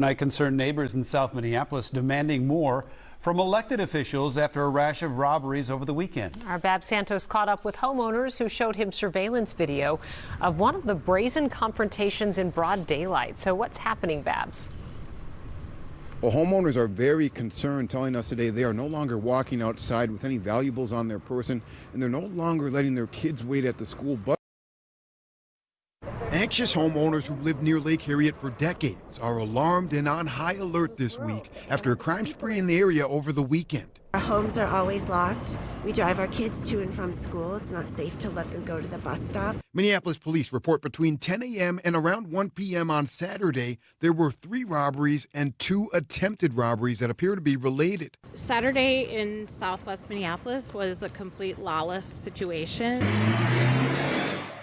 Tonight, concerned neighbors in South Minneapolis demanding more from elected officials after a rash of robberies over the weekend. Our Babs Santos caught up with homeowners who showed him surveillance video of one of the brazen confrontations in broad daylight. So what's happening, Babs? Well, homeowners are very concerned, telling us today they are no longer walking outside with any valuables on their person, and they're no longer letting their kids wait at the school bus. Anxious homeowners who've lived near Lake Harriet for decades are alarmed and on high alert this week after a crime spree in the area over the weekend. Our homes are always locked. We drive our kids to and from school. It's not safe to let them go to the bus stop. Minneapolis police report between 10 a.m. and around 1 p.m. on Saturday, there were three robberies and two attempted robberies that appear to be related. Saturday in southwest Minneapolis was a complete lawless situation.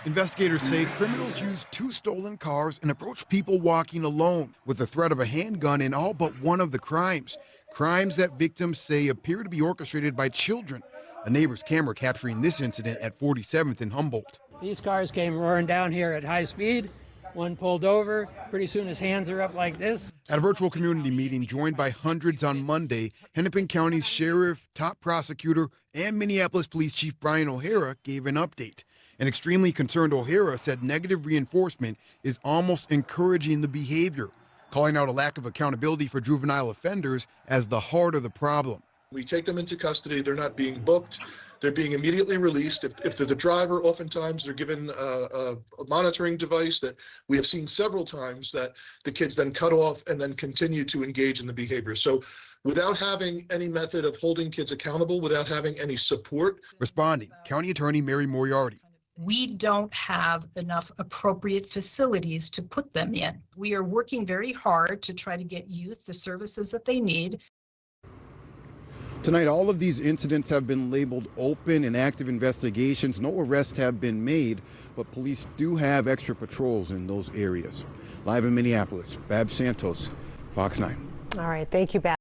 Investigators say criminals used two stolen cars and approached people walking alone with the threat of a handgun in all but one of the crimes. Crimes that victims say appear to be orchestrated by children. A neighbor's camera capturing this incident at 47th and Humboldt. These cars came roaring down here at high speed. One pulled over. Pretty soon his hands are up like this. At a virtual community meeting joined by hundreds on Monday, Hennepin County's sheriff, top prosecutor, and Minneapolis Police Chief Brian O'Hara gave an update. An extremely concerned O'Hara said negative reinforcement is almost encouraging the behavior, calling out a lack of accountability for juvenile offenders as the heart of the problem. We take them into custody, they're not being booked, they're being immediately released. If, if they're the driver, oftentimes they're given a, a, a, monitoring device that we have seen several times that the kids then cut off and then continue to engage in the behavior. So without having any method of holding kids accountable, without having any support. Responding, County Attorney Mary Moriarty we don't have enough appropriate facilities to put them in. We are working very hard to try to get youth the services that they need. Tonight, all of these incidents have been labeled open and active investigations. No arrests have been made, but police do have extra patrols in those areas. Live in Minneapolis, Babs Santos, Fox 9. All right, thank you, Bab.